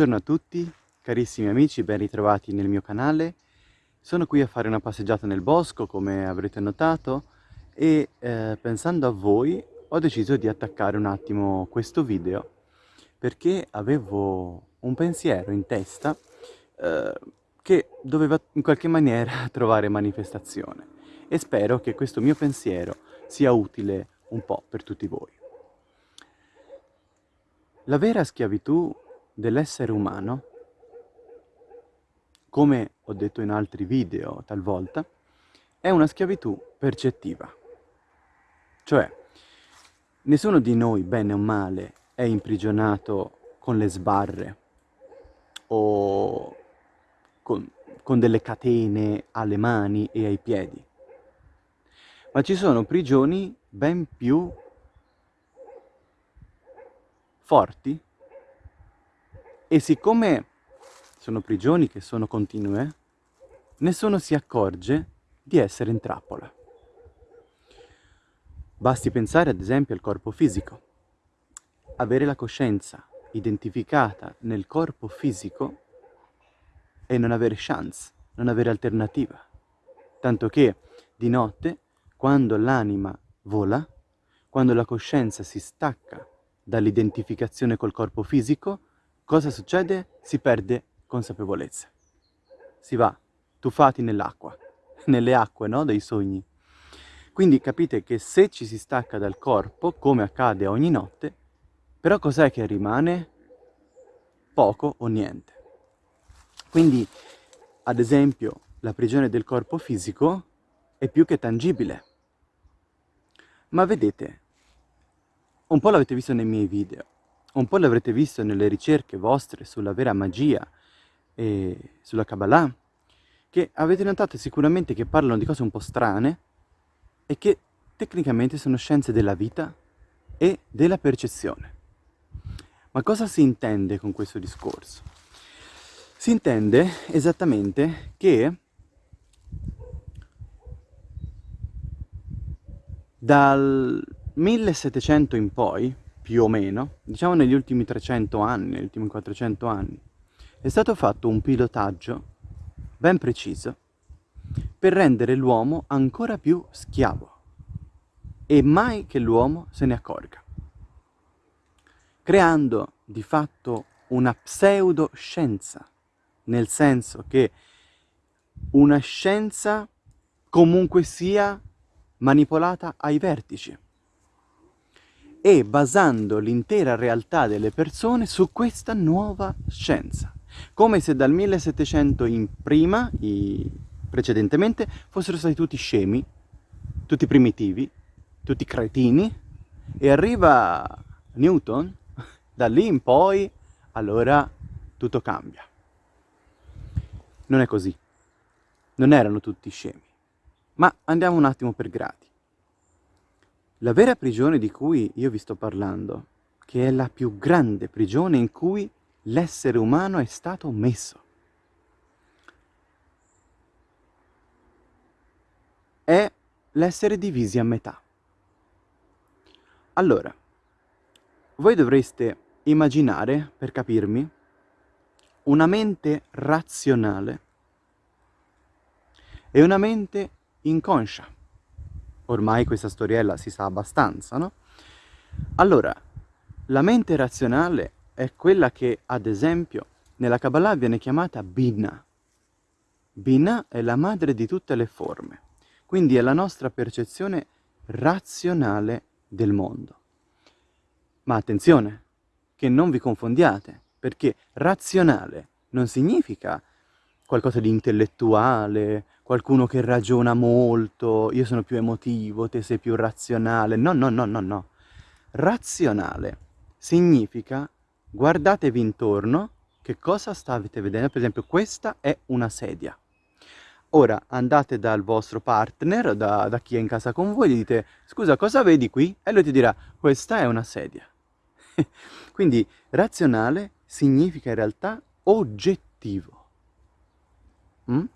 Buongiorno a tutti, carissimi amici, ben ritrovati nel mio canale. Sono qui a fare una passeggiata nel bosco, come avrete notato, e eh, pensando a voi ho deciso di attaccare un attimo questo video perché avevo un pensiero in testa eh, che doveva in qualche maniera trovare manifestazione e spero che questo mio pensiero sia utile un po' per tutti voi. La vera schiavitù dell'essere umano, come ho detto in altri video talvolta, è una schiavitù percettiva. Cioè, nessuno di noi, bene o male, è imprigionato con le sbarre o con, con delle catene alle mani e ai piedi. Ma ci sono prigioni ben più forti e siccome sono prigioni che sono continue, nessuno si accorge di essere in trappola. Basti pensare ad esempio al corpo fisico. Avere la coscienza identificata nel corpo fisico e non avere chance, non avere alternativa. Tanto che di notte, quando l'anima vola, quando la coscienza si stacca dall'identificazione col corpo fisico, cosa succede? Si perde consapevolezza. Si va tuffati nell'acqua, nelle acque no? dei sogni. Quindi capite che se ci si stacca dal corpo, come accade ogni notte, però cos'è che rimane? Poco o niente. Quindi, ad esempio, la prigione del corpo fisico è più che tangibile. Ma vedete, un po' l'avete visto nei miei video, un po' l'avrete visto nelle ricerche vostre sulla vera magia e sulla Kabbalah, che avete notato sicuramente che parlano di cose un po' strane e che tecnicamente sono scienze della vita e della percezione. Ma cosa si intende con questo discorso? Si intende esattamente che dal 1700 in poi più o meno, diciamo negli ultimi 300 anni, negli ultimi 400 anni, è stato fatto un pilotaggio ben preciso per rendere l'uomo ancora più schiavo e mai che l'uomo se ne accorga, creando di fatto una pseudoscienza, nel senso che una scienza comunque sia manipolata ai vertici e basando l'intera realtà delle persone su questa nuova scienza. Come se dal 1700 in prima, precedentemente, fossero stati tutti scemi, tutti primitivi, tutti cretini, e arriva Newton, da lì in poi, allora tutto cambia. Non è così. Non erano tutti scemi. Ma andiamo un attimo per gradi. La vera prigione di cui io vi sto parlando, che è la più grande prigione in cui l'essere umano è stato messo, è l'essere divisi a metà. Allora, voi dovreste immaginare, per capirmi, una mente razionale e una mente inconscia ormai questa storiella si sa abbastanza, no? Allora, la mente razionale è quella che, ad esempio, nella Kabbalah viene chiamata Binah. Binah è la madre di tutte le forme, quindi è la nostra percezione razionale del mondo. Ma attenzione, che non vi confondiate, perché razionale non significa qualcosa di intellettuale, qualcuno che ragiona molto, io sono più emotivo, te sei più razionale. No, no, no, no, no. Razionale significa guardatevi intorno, che cosa state vedendo? Per esempio questa è una sedia. Ora andate dal vostro partner, da, da chi è in casa con voi, gli dite scusa cosa vedi qui? E lui ti dirà questa è una sedia. Quindi razionale significa in realtà oggettivo. Mm?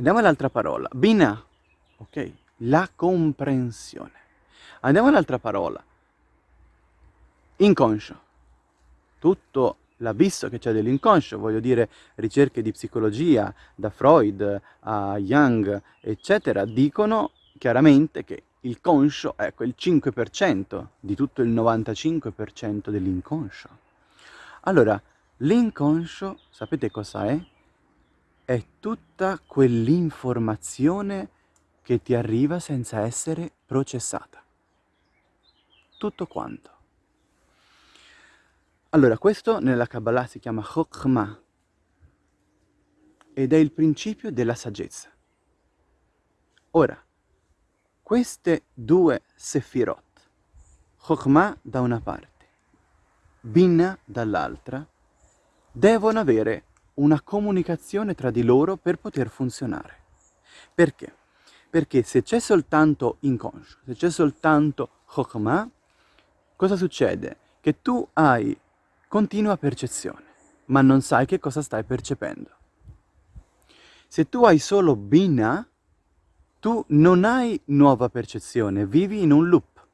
Andiamo all'altra parola. Bina, ok? La comprensione. Andiamo all'altra parola. Inconscio. Tutto l'ha visto che c'è dell'inconscio, voglio dire ricerche di psicologia, da Freud a Jung, eccetera, dicono chiaramente che il conscio è quel 5% di tutto il 95% dell'inconscio. Allora, l'inconscio, sapete cosa è? È tutta quell'informazione che ti arriva senza essere processata. Tutto quanto. Allora, questo nella Kabbalah si chiama Chokhmah ed è il principio della saggezza. Ora, queste due Sefirot, Chokhmah da una parte, Binna dall'altra, devono avere una comunicazione tra di loro per poter funzionare. Perché? Perché se c'è soltanto inconscio, se c'è soltanto Chokhmah, cosa succede? Che tu hai continua percezione, ma non sai che cosa stai percependo. Se tu hai solo Bina, tu non hai nuova percezione, vivi in un loop,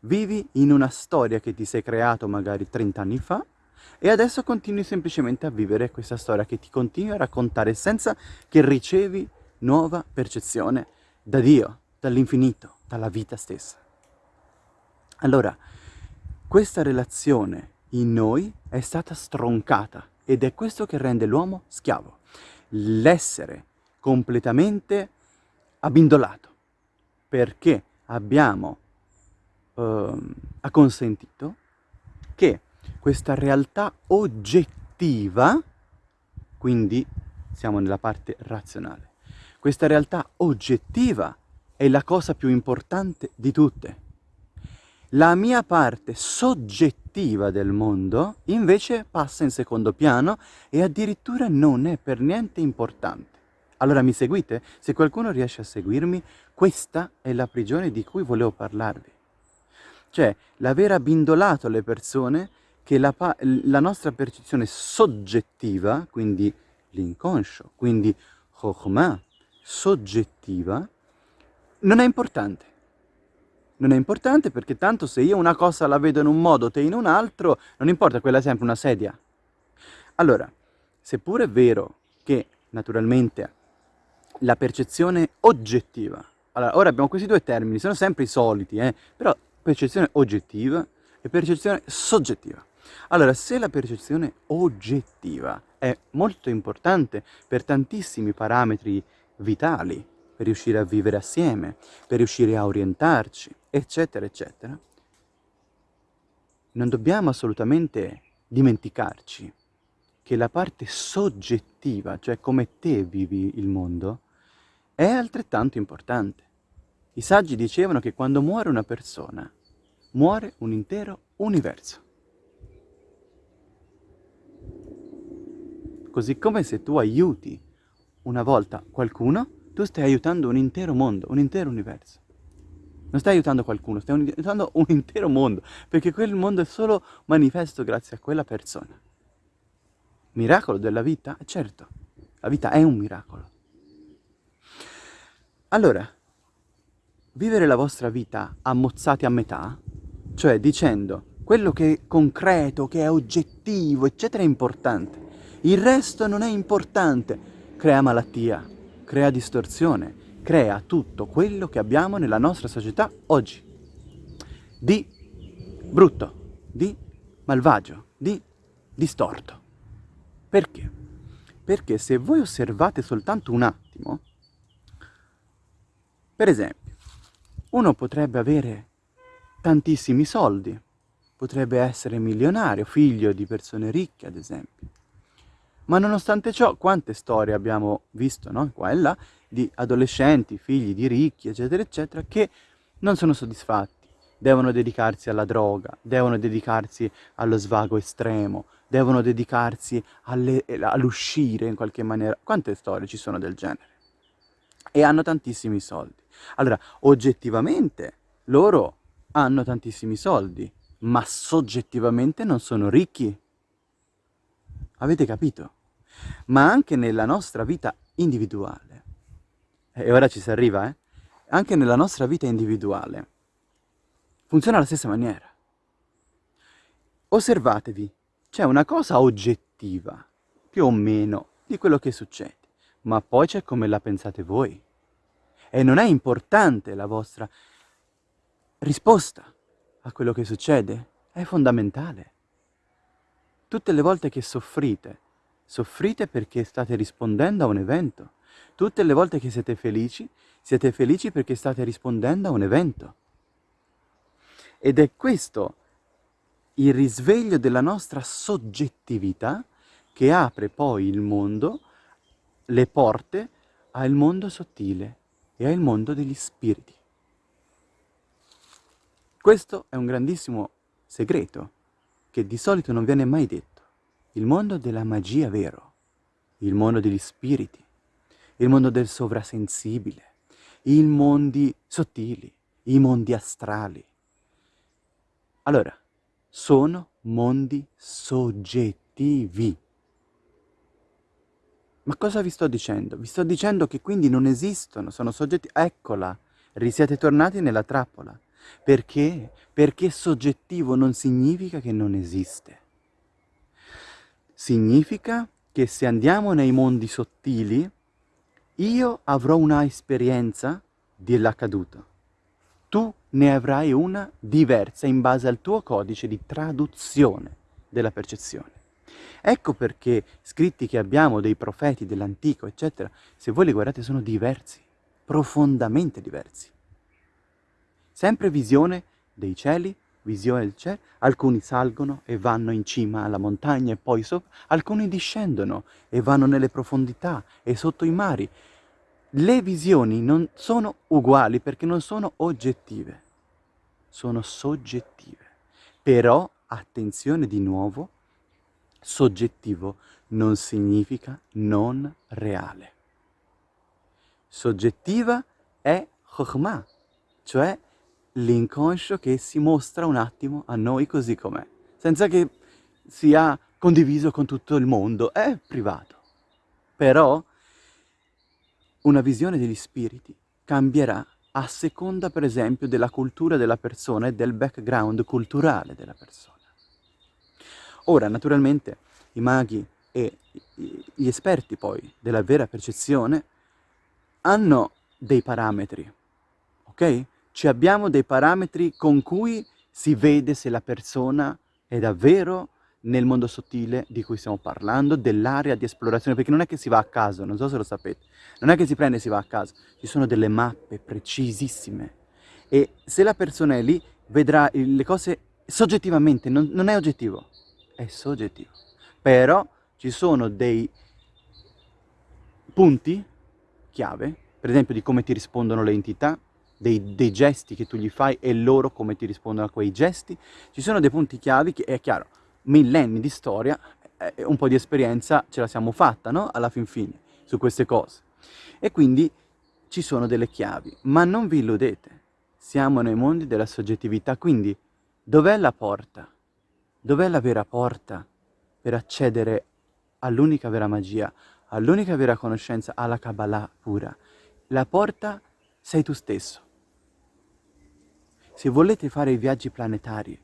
vivi in una storia che ti sei creato magari 30 anni fa e adesso continui semplicemente a vivere questa storia che ti continui a raccontare senza che ricevi nuova percezione da Dio, dall'infinito, dalla vita stessa. Allora, questa relazione in noi è stata stroncata ed è questo che rende l'uomo schiavo. L'essere completamente abbindolato perché abbiamo eh, acconsentito che questa realtà oggettiva, quindi siamo nella parte razionale, questa realtà oggettiva è la cosa più importante di tutte. La mia parte soggettiva del mondo invece passa in secondo piano e addirittura non è per niente importante. Allora mi seguite? Se qualcuno riesce a seguirmi, questa è la prigione di cui volevo parlarvi. Cioè, l'aver abbindolato le persone che la, la nostra percezione soggettiva, quindi l'inconscio, quindi Chokhmah, soggettiva, non è importante non è importante perché tanto se io una cosa la vedo in un modo, te in un altro, non importa, quella è sempre una sedia. Allora, seppure è vero che naturalmente la percezione oggettiva, allora ora abbiamo questi due termini, sono sempre i soliti, eh? però percezione oggettiva e percezione soggettiva. Allora, se la percezione oggettiva è molto importante per tantissimi parametri vitali, per riuscire a vivere assieme, per riuscire a orientarci, eccetera, eccetera, non dobbiamo assolutamente dimenticarci che la parte soggettiva, cioè come te vivi il mondo, è altrettanto importante. I saggi dicevano che quando muore una persona, muore un intero universo. Così come se tu aiuti una volta qualcuno, tu stai aiutando un intero mondo, un intero universo. Non stai aiutando qualcuno, stai aiutando un intero mondo, perché quel mondo è solo manifesto grazie a quella persona. Miracolo della vita? Certo, la vita è un miracolo. Allora, vivere la vostra vita ammozzati a metà, cioè dicendo quello che è concreto, che è oggettivo, eccetera, è importante. Il resto non è importante, crea malattia, crea distorsione, crea tutto quello che abbiamo nella nostra società oggi. Di brutto, di malvagio, di distorto. Perché? Perché se voi osservate soltanto un attimo, per esempio, uno potrebbe avere tantissimi soldi, potrebbe essere milionario, figlio di persone ricche ad esempio, ma nonostante ciò, quante storie abbiamo visto, no? Qua e là, di adolescenti, figli di ricchi, eccetera, eccetera, che non sono soddisfatti, devono dedicarsi alla droga, devono dedicarsi allo svago estremo, devono dedicarsi all'uscire in qualche maniera. Quante storie ci sono del genere? E hanno tantissimi soldi. Allora, oggettivamente, loro hanno tantissimi soldi, ma soggettivamente non sono ricchi. Avete capito? Ma anche nella nostra vita individuale, e ora ci si arriva, eh? Anche nella nostra vita individuale funziona alla stessa maniera. Osservatevi c'è una cosa oggettiva, più o meno, di quello che succede, ma poi c'è come la pensate voi. E non è importante la vostra risposta a quello che succede, è fondamentale. Tutte le volte che soffrite, soffrite perché state rispondendo a un evento. Tutte le volte che siete felici, siete felici perché state rispondendo a un evento. Ed è questo il risveglio della nostra soggettività che apre poi il mondo, le porte al mondo sottile e al mondo degli spiriti. Questo è un grandissimo segreto che di solito non viene mai detto. Il mondo della magia vero, il mondo degli spiriti, il mondo del sovrasensibile, i mondi sottili, i mondi astrali. Allora, sono mondi soggettivi. Ma cosa vi sto dicendo? Vi sto dicendo che quindi non esistono, sono soggetti... Eccola, siete tornati nella trappola. Perché? Perché soggettivo non significa che non esiste. Significa che se andiamo nei mondi sottili, io avrò una esperienza dell'accaduto tu ne avrai una diversa in base al tuo codice di traduzione della percezione. Ecco perché scritti che abbiamo dei profeti dell'antico, eccetera, se voi li guardate sono diversi, profondamente diversi. Sempre visione dei cieli, visione del cielo, alcuni salgono e vanno in cima alla montagna e poi sopra, alcuni discendono e vanno nelle profondità e sotto i mari, le visioni non sono uguali perché non sono oggettive, sono soggettive. Però, attenzione di nuovo, soggettivo non significa non reale. Soggettiva è Chokhmah, cioè l'inconscio che si mostra un attimo a noi così com'è, senza che sia condiviso con tutto il mondo, è privato. Però una visione degli spiriti cambierà a seconda, per esempio, della cultura della persona e del background culturale della persona. Ora, naturalmente, i maghi e gli esperti poi della vera percezione hanno dei parametri, ok? Ci abbiamo dei parametri con cui si vede se la persona è davvero nel mondo sottile di cui stiamo parlando, dell'area di esplorazione, perché non è che si va a caso, non so se lo sapete, non è che si prende e si va a caso, ci sono delle mappe precisissime. E se la persona è lì vedrà le cose soggettivamente, non, non è oggettivo, è soggettivo, però ci sono dei punti chiave, per esempio di come ti rispondono le entità, dei, dei, gesti che tu gli fai e loro come ti rispondono a quei gesti, ci sono dei punti chiavi che è chiaro, millenni di storia, eh, un po' di esperienza ce la siamo fatta, no? Alla fin fine, su queste cose. E quindi ci sono delle chiavi, ma non vi illudete, siamo nei mondi della soggettività, quindi dov'è la porta? Dov'è la vera porta per accedere all'unica vera magia, all'unica vera conoscenza, alla Kabbalah pura? La porta sei tu stesso. Se volete fare i viaggi planetari,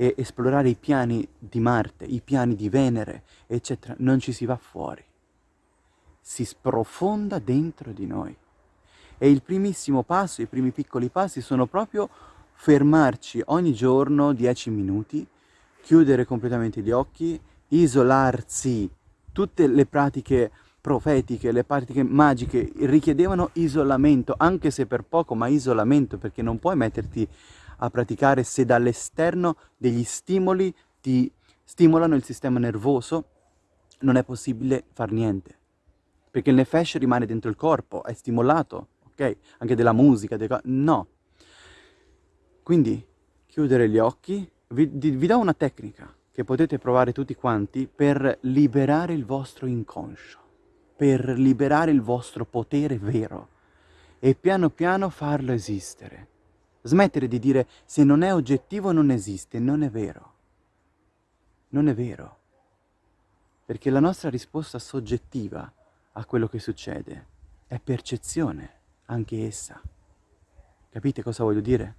e esplorare i piani di Marte, i piani di Venere, eccetera, non ci si va fuori. Si sprofonda dentro di noi. E il primissimo passo, i primi piccoli passi sono proprio fermarci ogni giorno 10 minuti, chiudere completamente gli occhi, isolarsi. Tutte le pratiche profetiche, le pratiche magiche richiedevano isolamento, anche se per poco, ma isolamento, perché non puoi metterti a praticare se dall'esterno degli stimoli ti stimolano il sistema nervoso, non è possibile far niente. Perché il nefesh rimane dentro il corpo, è stimolato, ok? Anche della musica, delle no. Quindi chiudere gli occhi, vi, vi do una tecnica che potete provare tutti quanti per liberare il vostro inconscio, per liberare il vostro potere vero e piano piano farlo esistere. Smettere di dire se non è oggettivo non esiste, non è vero. Non è vero. Perché la nostra risposta soggettiva a quello che succede è percezione, anche essa. Capite cosa voglio dire?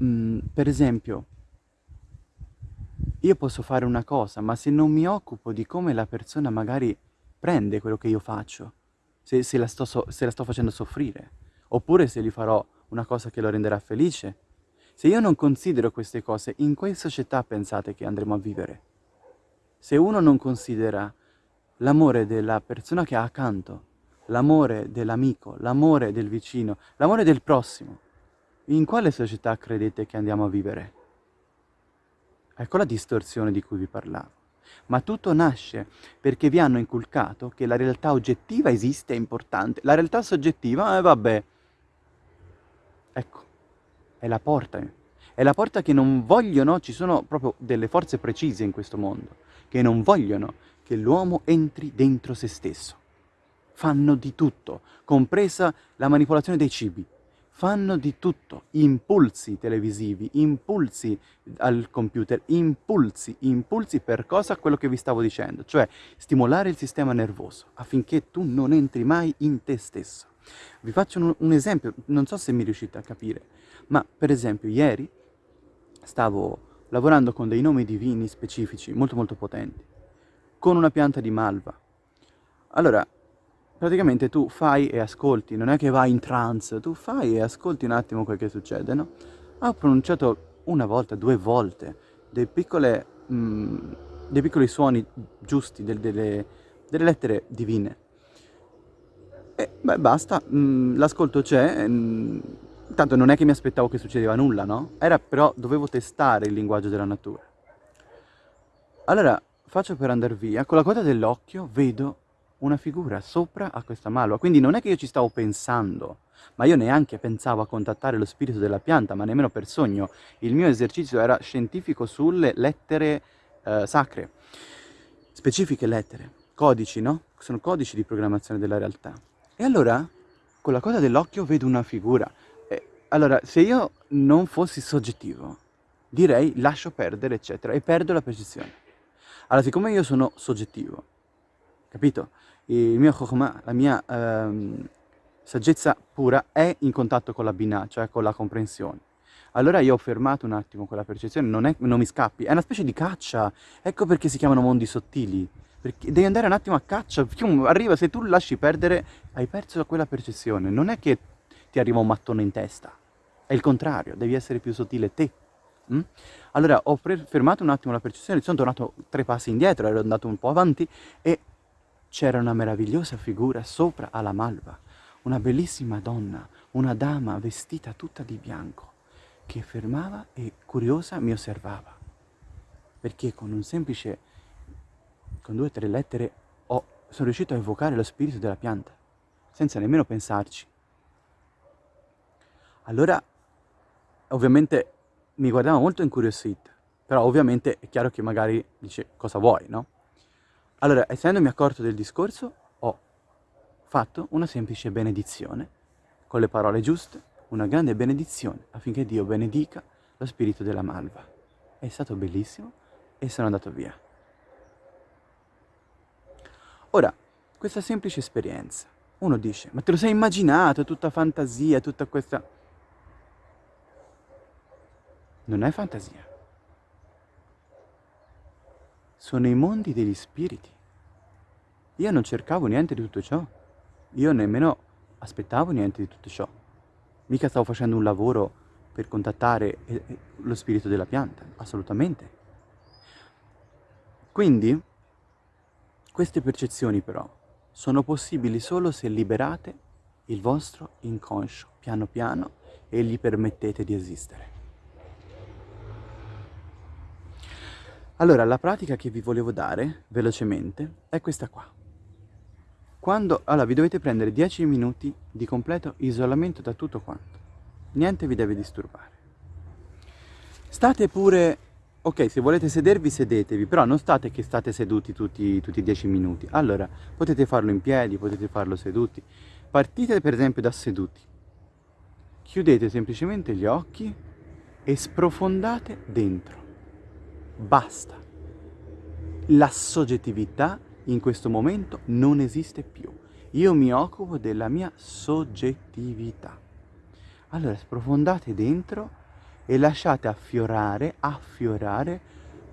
Mm, per esempio, io posso fare una cosa, ma se non mi occupo di come la persona magari prende quello che io faccio, se, se, la, sto so, se la sto facendo soffrire, oppure se gli farò una cosa che lo renderà felice, se io non considero queste cose, in quale società pensate che andremo a vivere? Se uno non considera l'amore della persona che ha accanto, l'amore dell'amico, l'amore del vicino, l'amore del prossimo, in quale società credete che andiamo a vivere? Ecco la distorsione di cui vi parlavo. Ma tutto nasce perché vi hanno inculcato che la realtà oggettiva esiste, è importante. La realtà soggettiva, eh vabbè, ecco, è la porta. È la porta che non vogliono, ci sono proprio delle forze precise in questo mondo, che non vogliono che l'uomo entri dentro se stesso. Fanno di tutto, compresa la manipolazione dei cibi, fanno di tutto, impulsi televisivi, impulsi al computer, impulsi, impulsi per cosa? Quello che vi stavo dicendo, cioè stimolare il sistema nervoso affinché tu non entri mai in te stesso. Vi faccio un, un esempio, non so se mi riuscite a capire, ma per esempio ieri stavo lavorando con dei nomi divini specifici, molto molto potenti, con una pianta di malva. Allora, praticamente tu fai e ascolti, non è che vai in trance, tu fai e ascolti un attimo quel che succede, no? Ho pronunciato una volta, due volte, dei, piccole, mh, mm, dei piccoli suoni giusti, del, delle, delle, lettere divine. E beh, basta, mm, l'ascolto c'è, mm, tanto non è che mi aspettavo che succedeva nulla, no? Era però, dovevo testare il linguaggio della natura. Allora, faccio per andare via, con la coda dell'occhio vedo una figura sopra a questa malva. Quindi non è che io ci stavo pensando, ma io neanche pensavo a contattare lo spirito della pianta, ma nemmeno per sogno. Il mio esercizio era scientifico sulle lettere eh, sacre, specifiche lettere, codici, no? Sono codici di programmazione della realtà. E allora, con la coda dell'occhio vedo una figura. E, allora, se io non fossi soggettivo, direi lascio perdere, eccetera, e perdo la percezione. Allora, siccome io sono soggettivo, capito? Il mio chokhmah, la mia ehm, saggezza pura è in contatto con la binah, cioè con la comprensione. Allora io ho fermato un attimo quella percezione, non, è, non mi scappi, è una specie di caccia, ecco perché si chiamano mondi sottili, perché devi andare un attimo a caccia, arriva, se tu lasci perdere, hai perso quella percezione, non è che ti arriva un mattone in testa, è il contrario, devi essere più sottile te. Mm? Allora ho fermato un attimo la percezione, sono tornato tre passi indietro, ero andato un po' avanti e c'era una meravigliosa figura sopra alla malva, una bellissima donna, una dama vestita tutta di bianco, che fermava e curiosa mi osservava. Perché con un semplice, con due o tre lettere, ho, sono riuscito a evocare lo spirito della pianta, senza nemmeno pensarci. Allora, ovviamente, mi guardava molto incuriosita, però ovviamente è chiaro che magari dice cosa vuoi, no? Allora, essendomi accorto del discorso, ho fatto una semplice benedizione, con le parole giuste, una grande benedizione affinché Dio benedica lo spirito della malva. È stato bellissimo e sono andato via. Ora, questa semplice esperienza, uno dice, ma te lo sei immaginato, tutta fantasia, tutta questa... Non è fantasia sono i mondi degli spiriti. Io non cercavo niente di tutto ciò, io nemmeno aspettavo niente di tutto ciò. Mica stavo facendo un lavoro per contattare eh, eh, lo spirito della pianta, assolutamente. Quindi, queste percezioni però sono possibili solo se liberate il vostro inconscio piano piano e gli permettete di esistere. Allora, la pratica che vi volevo dare, velocemente, è questa qua. Quando, allora, vi dovete prendere 10 minuti di completo isolamento da tutto quanto. Niente vi deve disturbare. State pure, ok, se volete sedervi, sedetevi, però non state che state seduti tutti, tutti i 10 minuti. Allora, potete farlo in piedi, potete farlo seduti. Partite per esempio da seduti. Chiudete semplicemente gli occhi e sprofondate dentro Basta. La soggettività in questo momento non esiste più. Io mi occupo della mia soggettività. Allora sprofondate dentro e lasciate affiorare, affiorare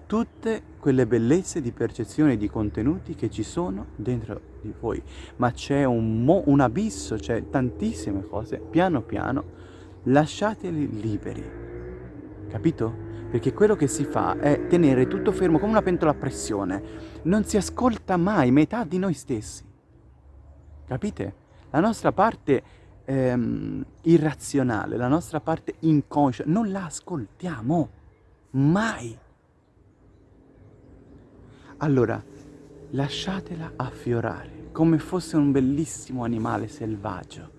tutte quelle bellezze di percezione e di contenuti che ci sono dentro di voi, ma c'è un, un abisso, c'è tantissime cose, piano piano lasciateli liberi, capito? Perché quello che si fa è tenere tutto fermo come una pentola a pressione, non si ascolta mai metà di noi stessi, capite? La nostra parte ehm, irrazionale, la nostra parte inconscia, non la ascoltiamo mai. Allora, lasciatela affiorare come fosse un bellissimo animale selvaggio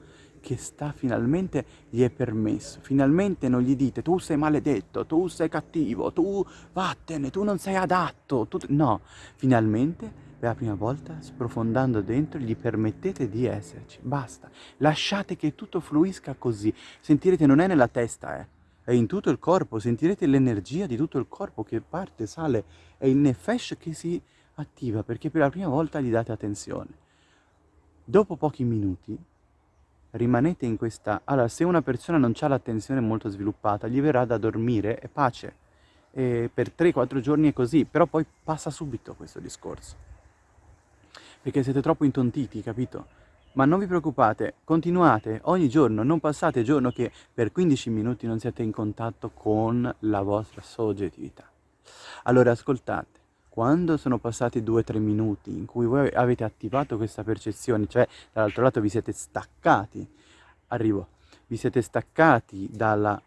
che sta finalmente gli è permesso. Finalmente non gli dite tu sei maledetto, tu sei cattivo, tu vattene, tu non sei adatto. Tu... No, finalmente per la prima volta sprofondando dentro gli permettete di esserci. Basta, lasciate che tutto fluisca così. Sentirete non è nella testa, eh è in tutto il corpo, sentirete l'energia di tutto il corpo che parte, sale, è il nefesh che si attiva perché per la prima volta gli date attenzione. Dopo pochi minuti rimanete in questa... Allora, se una persona non ha l'attenzione molto sviluppata, gli verrà da dormire e pace. E per 3-4 giorni è così, però poi passa subito questo discorso. Perché siete troppo intontiti, capito? Ma non vi preoccupate, continuate ogni giorno, non passate giorno che per 15 minuti non siete in contatto con la vostra soggettività. Allora ascoltate, quando sono passati 2-3 minuti in cui voi avete attivato questa percezione, cioè dall'altro lato vi siete staccati, arrivo, vi siete staccati dalla...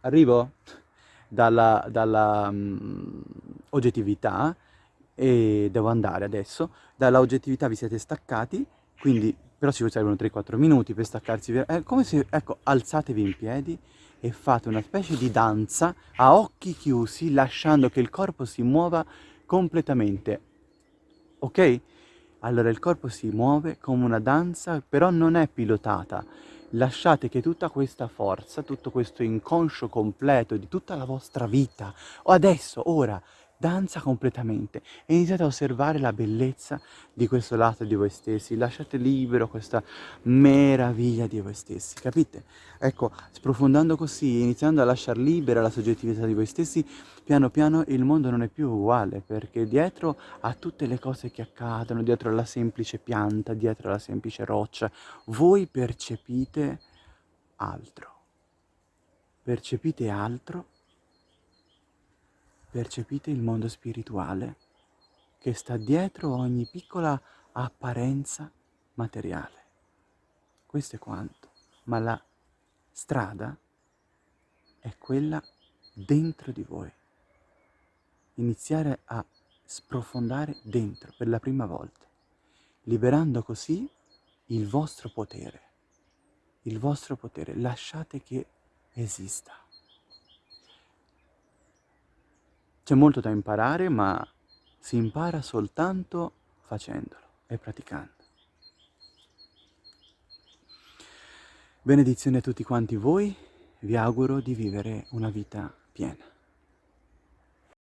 arrivo? Dalla, dalla um, oggettività, e devo andare adesso, dalla oggettività vi siete staccati quindi, però ci servono 3-4 minuti per staccarsi. È come se, ecco, alzatevi in piedi e fate una specie di danza a occhi chiusi, lasciando che il corpo si muova completamente. Ok? Allora il corpo si muove come una danza, però non è pilotata. Lasciate che tutta questa forza, tutto questo inconscio completo di tutta la vostra vita, o adesso, ora, danza completamente e iniziate a osservare la bellezza di questo lato di voi stessi, lasciate libero questa meraviglia di voi stessi, capite? Ecco, sprofondando così, iniziando a lasciare libera la soggettività di voi stessi, piano piano il mondo non è più uguale, perché dietro a tutte le cose che accadono, dietro alla semplice pianta, dietro alla semplice roccia, voi percepite altro. Percepite altro percepite il mondo spirituale che sta dietro ogni piccola apparenza materiale. Questo è quanto, ma la strada è quella dentro di voi. Iniziare a sprofondare dentro per la prima volta, liberando così il vostro potere. Il vostro potere, lasciate che esista. C'è molto da imparare, ma si impara soltanto facendolo e praticando. Benedizione a tutti quanti voi, vi auguro di vivere una vita piena.